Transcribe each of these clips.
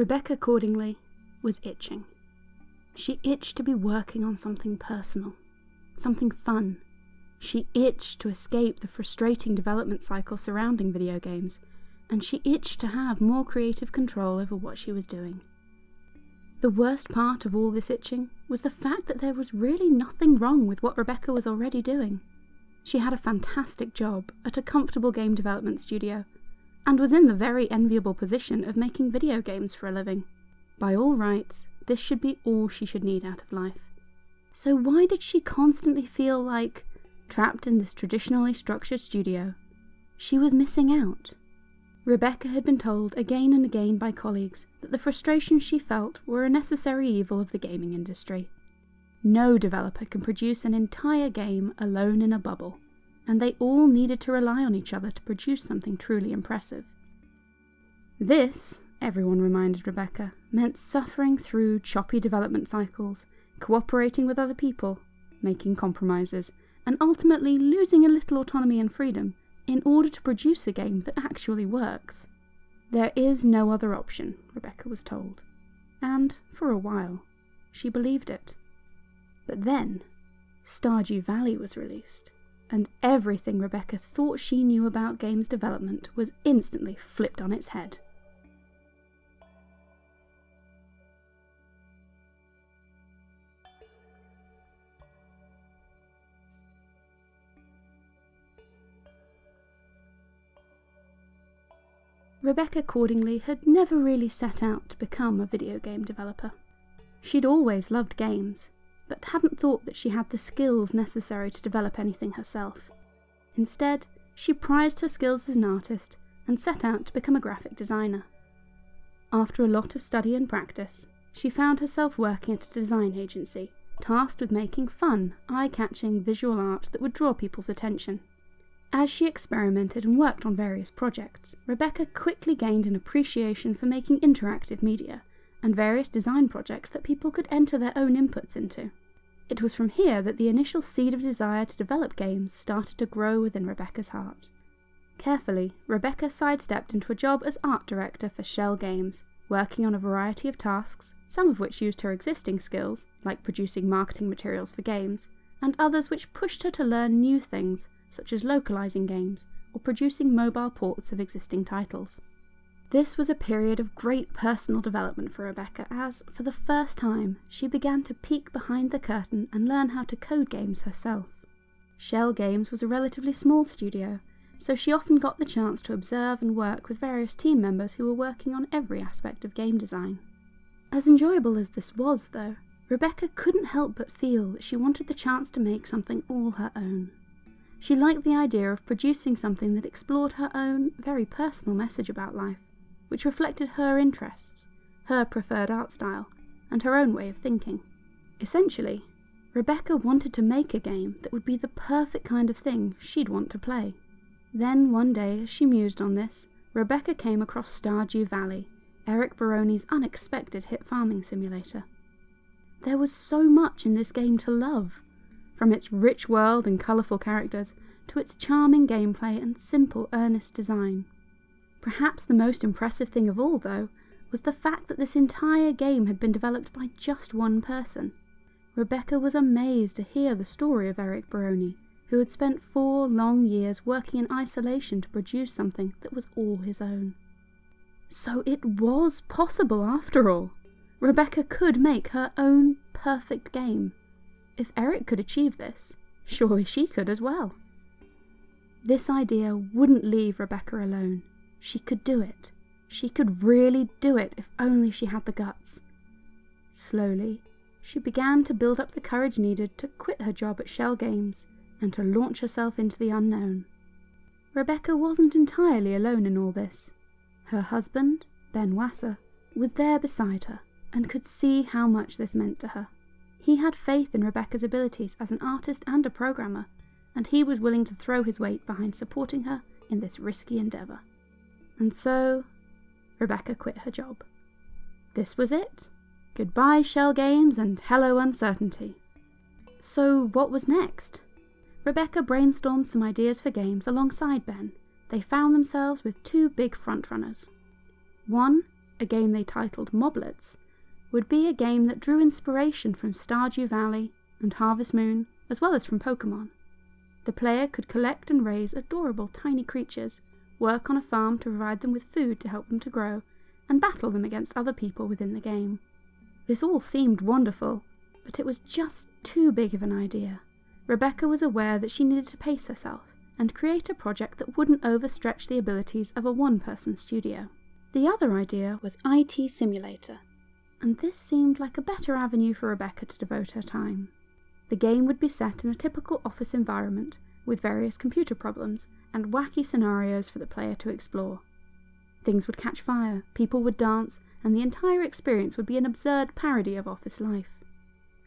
Rebecca Cordingley, was itching. She itched to be working on something personal, something fun. She itched to escape the frustrating development cycle surrounding video games, and she itched to have more creative control over what she was doing. The worst part of all this itching was the fact that there was really nothing wrong with what Rebecca was already doing. She had a fantastic job at a comfortable game development studio, and was in the very enviable position of making video games for a living. By all rights, this should be all she should need out of life. So why did she constantly feel like, trapped in this traditionally structured studio, she was missing out? Rebecca had been told again and again by colleagues that the frustrations she felt were a necessary evil of the gaming industry. No developer can produce an entire game alone in a bubble, and they all needed to rely on each other to produce something truly impressive. This, everyone reminded Rebecca, meant suffering through choppy development cycles, cooperating with other people, making compromises, and ultimately losing a little autonomy and freedom in order to produce a game that actually works. There is no other option, Rebecca was told. And, for a while, she believed it. But then, Stardew Valley was released, and everything Rebecca thought she knew about games development was instantly flipped on its head. Rebecca Cordingley had never really set out to become a video game developer. She'd always loved games, but hadn't thought that she had the skills necessary to develop anything herself. Instead, she prized her skills as an artist and set out to become a graphic designer. After a lot of study and practice, she found herself working at a design agency, tasked with making fun, eye catching visual art that would draw people's attention. As she experimented and worked on various projects, Rebecca quickly gained an appreciation for making interactive media and various design projects that people could enter their own inputs into. It was from here that the initial seed of desire to develop games started to grow within Rebecca's heart. Carefully, Rebecca sidestepped into a job as art director for Shell Games, working on a variety of tasks, some of which used her existing skills, like producing marketing materials for games, and others which pushed her to learn new things, such as localizing games or producing mobile ports of existing titles. This was a period of great personal development for Rebecca as, for the first time, she began to peek behind the curtain and learn how to code games herself. Shell Games was a relatively small studio, so she often got the chance to observe and work with various team members who were working on every aspect of game design. As enjoyable as this was, though, Rebecca couldn't help but feel that she wanted the chance to make something all her own. She liked the idea of producing something that explored her own, very personal message about life which reflected her interests, her preferred art style, and her own way of thinking. Essentially, Rebecca wanted to make a game that would be the perfect kind of thing she'd want to play. Then one day, as she mused on this, Rebecca came across Stardew Valley, Eric Baroni's unexpected hit farming simulator. There was so much in this game to love, from its rich world and colourful characters to its charming gameplay and simple, earnest design. Perhaps the most impressive thing of all, though, was the fact that this entire game had been developed by just one person. Rebecca was amazed to hear the story of Eric Baroni, who had spent four long years working in isolation to produce something that was all his own. So it was possible after all. Rebecca could make her own perfect game. If Eric could achieve this, surely she could as well. This idea wouldn't leave Rebecca alone. She could do it. She could really do it if only she had the guts. Slowly, she began to build up the courage needed to quit her job at Shell Games and to launch herself into the unknown. Rebecca wasn't entirely alone in all this. Her husband, Ben Wasser, was there beside her and could see how much this meant to her. He had faith in Rebecca's abilities as an artist and a programmer, and he was willing to throw his weight behind supporting her in this risky endeavour. And so, Rebecca quit her job. This was it. Goodbye, shell Games, and hello, uncertainty. So, what was next? Rebecca brainstormed some ideas for games alongside Ben. They found themselves with two big frontrunners. One, a game they titled Moblets, would be a game that drew inspiration from Stardew Valley and Harvest Moon, as well as from Pokemon. The player could collect and raise adorable tiny creatures, work on a farm to provide them with food to help them to grow, and battle them against other people within the game. This all seemed wonderful, but it was just too big of an idea. Rebecca was aware that she needed to pace herself and create a project that wouldn't overstretch the abilities of a one person studio. The other idea was IT Simulator, and this seemed like a better avenue for Rebecca to devote her time. The game would be set in a typical office environment with various computer problems and wacky scenarios for the player to explore. Things would catch fire, people would dance, and the entire experience would be an absurd parody of office life.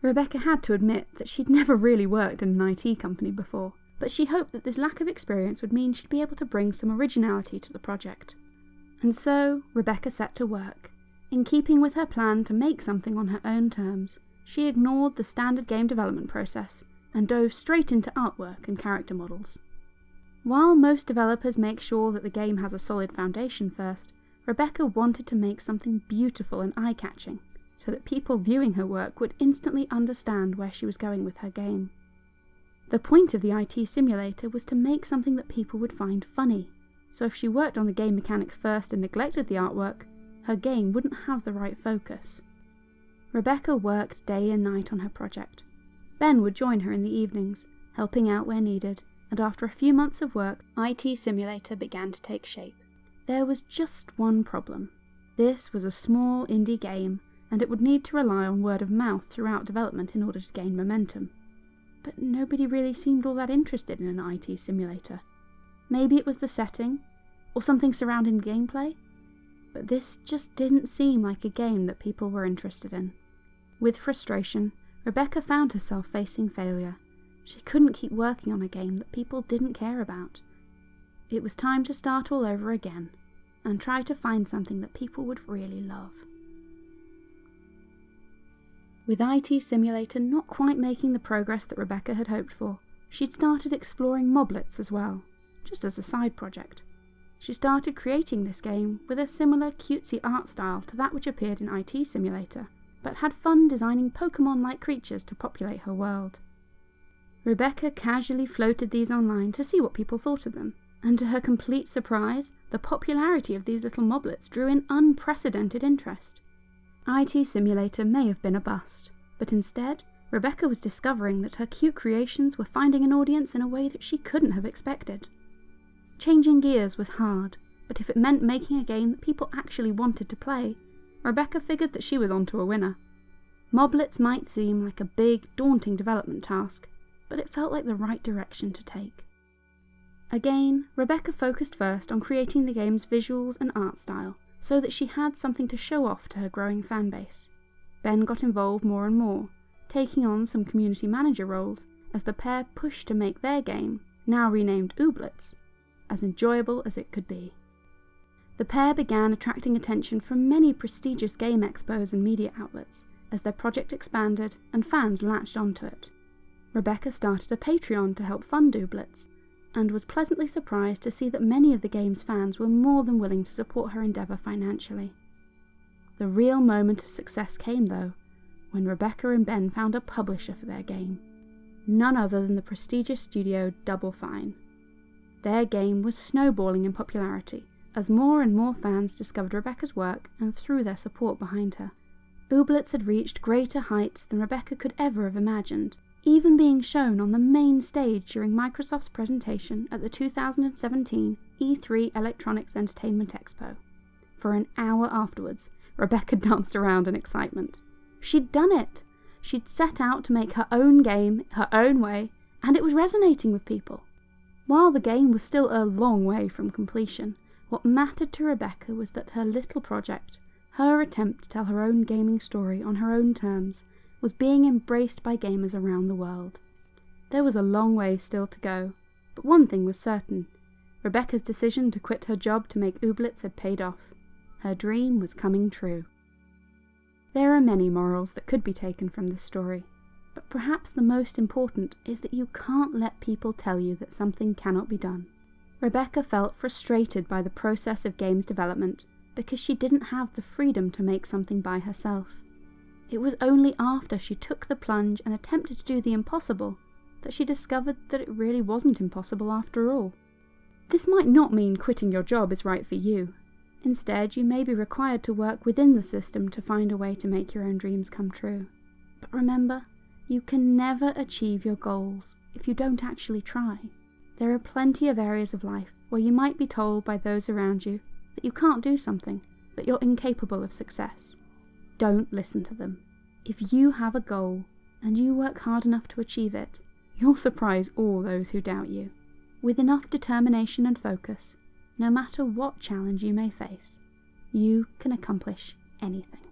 Rebecca had to admit that she'd never really worked in an IT company before, but she hoped that this lack of experience would mean she'd be able to bring some originality to the project. And so, Rebecca set to work. In keeping with her plan to make something on her own terms, she ignored the standard game development process and dove straight into artwork and character models. While most developers make sure that the game has a solid foundation first, Rebecca wanted to make something beautiful and eye catching, so that people viewing her work would instantly understand where she was going with her game. The point of the IT simulator was to make something that people would find funny, so if she worked on the game mechanics first and neglected the artwork, her game wouldn't have the right focus. Rebecca worked day and night on her project. Ben would join her in the evenings, helping out where needed, and after a few months of work, IT Simulator began to take shape. There was just one problem. This was a small indie game, and it would need to rely on word of mouth throughout development in order to gain momentum. But nobody really seemed all that interested in an IT simulator. Maybe it was the setting, or something surrounding the gameplay, but this just didn't seem like a game that people were interested in. With frustration, Rebecca found herself facing failure. She couldn't keep working on a game that people didn't care about. It was time to start all over again and try to find something that people would really love. With IT Simulator not quite making the progress that Rebecca had hoped for, she'd started exploring moblets as well, just as a side project. She started creating this game with a similar cutesy art style to that which appeared in IT Simulator, but had fun designing Pokemon like creatures to populate her world. Rebecca casually floated these online to see what people thought of them, and to her complete surprise, the popularity of these little moblets drew in unprecedented interest. IT Simulator may have been a bust, but instead, Rebecca was discovering that her cute creations were finding an audience in a way that she couldn't have expected. Changing gears was hard, but if it meant making a game that people actually wanted to play, Rebecca figured that she was onto a winner. Moblets might seem like a big, daunting development task, but it felt like the right direction to take. Again, Rebecca focused first on creating the game's visuals and art style, so that she had something to show off to her growing fanbase. Ben got involved more and more, taking on some community manager roles as the pair pushed to make their game, now renamed Ooblets, as enjoyable as it could be. The pair began attracting attention from many prestigious game expos and media outlets as their project expanded and fans latched onto it. Rebecca started a Patreon to help fund Ooblets, and was pleasantly surprised to see that many of the game's fans were more than willing to support her endeavour financially. The real moment of success came, though, when Rebecca and Ben found a publisher for their game. None other than the prestigious studio Double Fine. Their game was snowballing in popularity, as more and more fans discovered Rebecca's work and threw their support behind her. Ooblets had reached greater heights than Rebecca could ever have imagined, even being shown on the main stage during Microsoft's presentation at the 2017 E3 Electronics Entertainment Expo. For an hour afterwards, Rebecca danced around in excitement. She'd done it! She'd set out to make her own game, her own way, and it was resonating with people. While the game was still a long way from completion, what mattered to Rebecca was that her little project, her attempt to tell her own gaming story on her own terms, was being embraced by gamers around the world. There was a long way still to go, but one thing was certain. Rebecca's decision to quit her job to make Ooblets had paid off. Her dream was coming true. There are many morals that could be taken from this story, but perhaps the most important is that you can't let people tell you that something cannot be done. Rebecca felt frustrated by the process of games development because she didn't have the freedom to make something by herself. It was only after she took the plunge and attempted to do the impossible that she discovered that it really wasn't impossible after all. This might not mean quitting your job is right for you. Instead, you may be required to work within the system to find a way to make your own dreams come true. But remember, you can never achieve your goals if you don't actually try. There are plenty of areas of life where you might be told by those around you that you can't do something, that you're incapable of success. Don't listen to them. If you have a goal and you work hard enough to achieve it, you'll surprise all those who doubt you. With enough determination and focus, no matter what challenge you may face, you can accomplish anything.